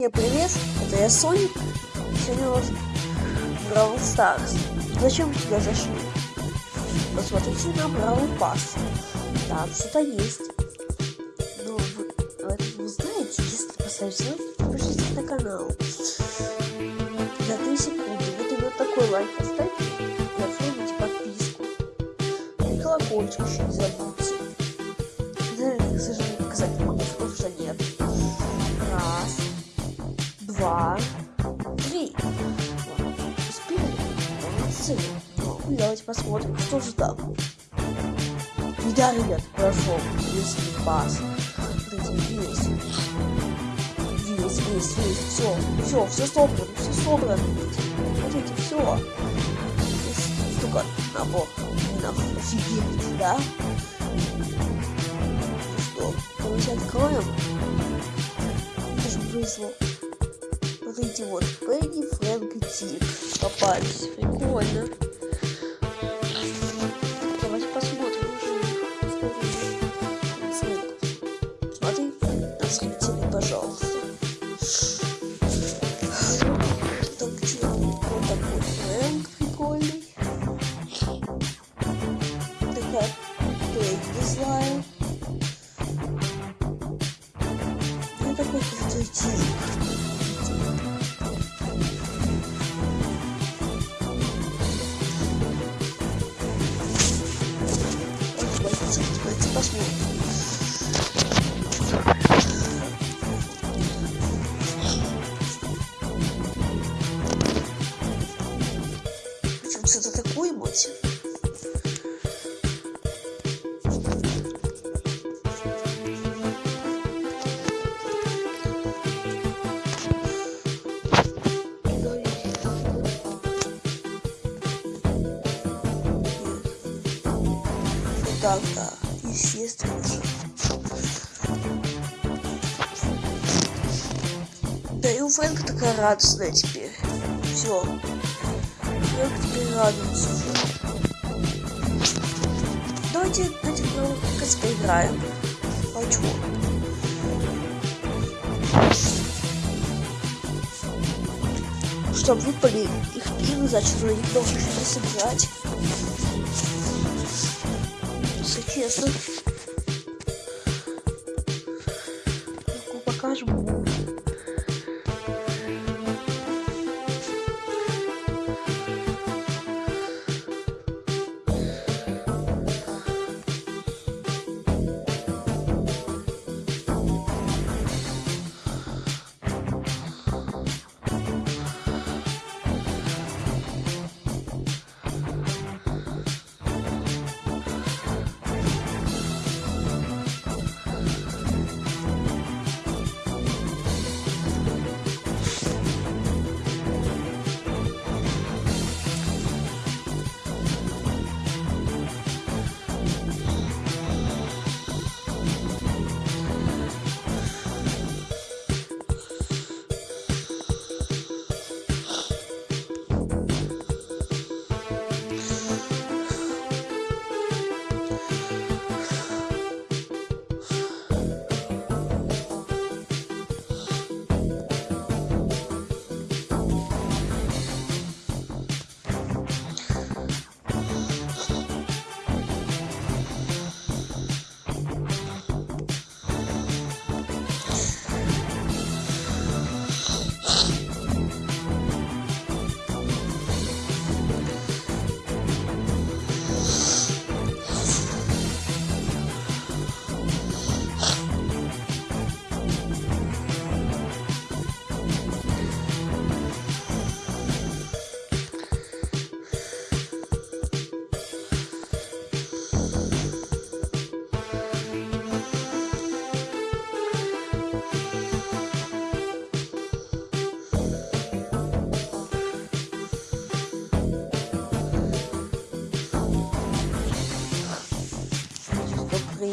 Всем привет, это я Соник. Сегодня у нас Бравл Старс. Зачем сюда зашли? Посмотрите на Бравл Пас. Там что-то есть. Ну, вы, вы знаете, если поставите лайк, подпишитесь на канал. За 3 секунды. Вот именно такой лайк поставьте и оформите подписку. И колокольчик еще не забудьте. Да, к сожалению, показать не могу, что нет. Два, три. Успели? Давайте посмотрим, что же там. И да, ребят, прошел весь пас. Весь. Весь, весь, весь. Все, все, все собрано, все собрано. Смотрите, все. Здесь столько набор. Офигеть, да? Что, давайте откроем. Это же повезло. Смотрите, вот Пенни, Фрэнк и Тик попались. Прикольно. Так, да, естественно же. Да и у Фрэнка такая радостная теперь. Все. Фрэнк теперь радуется. Давайте на как поиграем. А чего? Чтобы выпали их пивы, значит, на них должны 这个气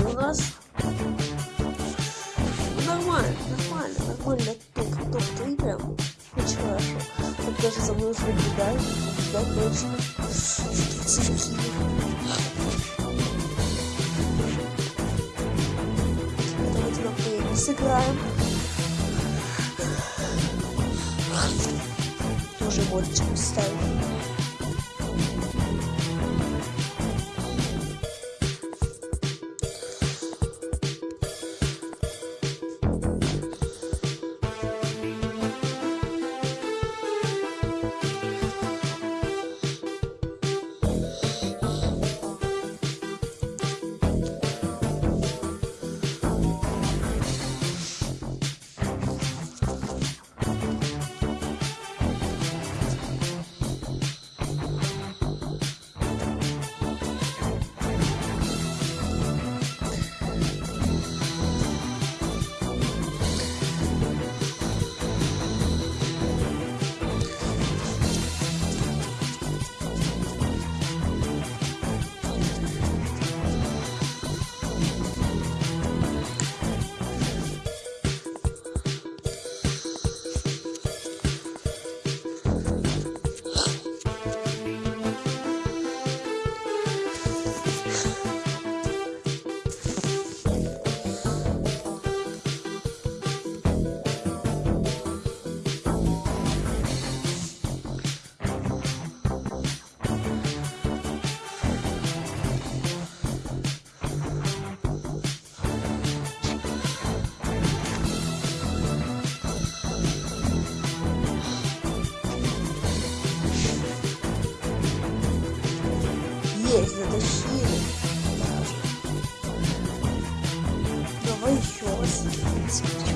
у нас ну, нормально, нормально, нормально. Топ, топ 3 прям. Очень хорошо. Так даже за мной уже наблюдают. Да, точно. Давайте на плей сыграем. уже можете поставить. Есть, затащили. Давай еще раз.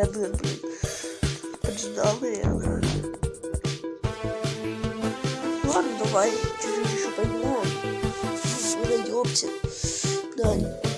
Я блин, блин. Ладно, давай, чуть-чуть еще поймем. Подойдемте. Да.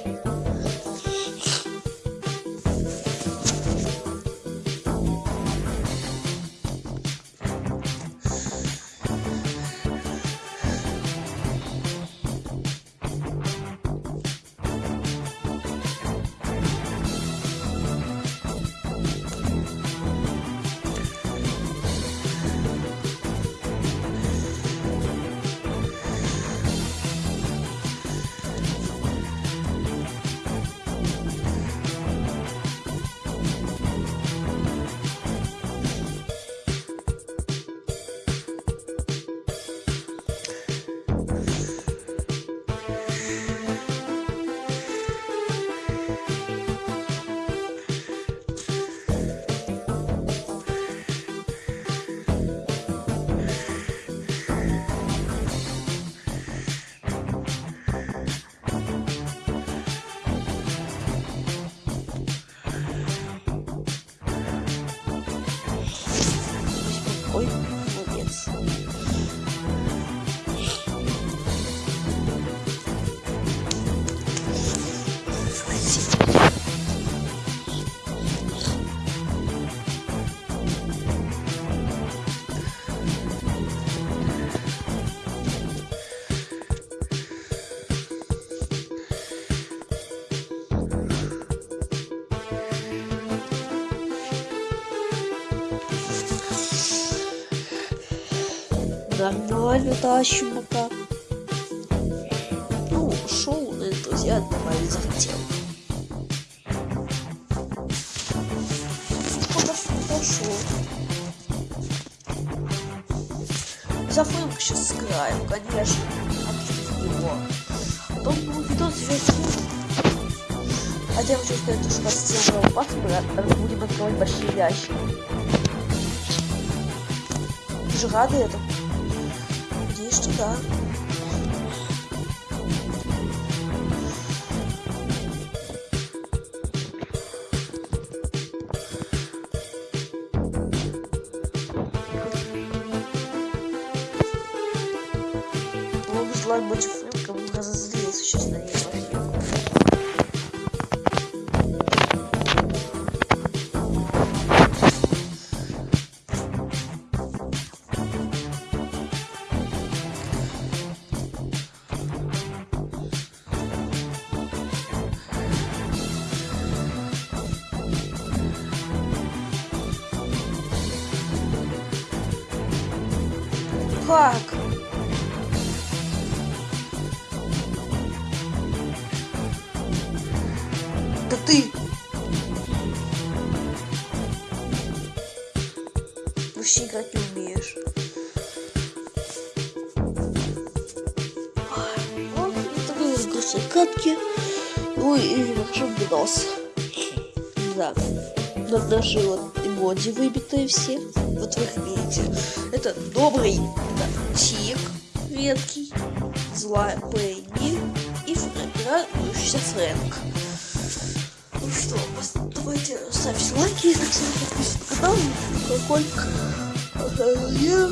Нормально тащим пока. Ну, шоу на друзья добавить захотел. Пошел. Зафрымку сейчас сыграем, конечно. От него. Потом был видос весь Хотя хочу сказать, что с тем пас мы будем открывать большие ящики. Ты же рады этому? Что да. Да ты! Вообще играть не умеешь. Вот такой вот грустной катки. Ой, и хорошо бедос. Да. Вот наши вот эмодзи выбитые все. Вот вы их видите. Это добрый, это Тик, редкий, злая Пенни и Фрэнк, радующийся Фрэнк. Ну что, давайте ставьте лайки, так подписывайтесь на канал, колокольчик. А, Я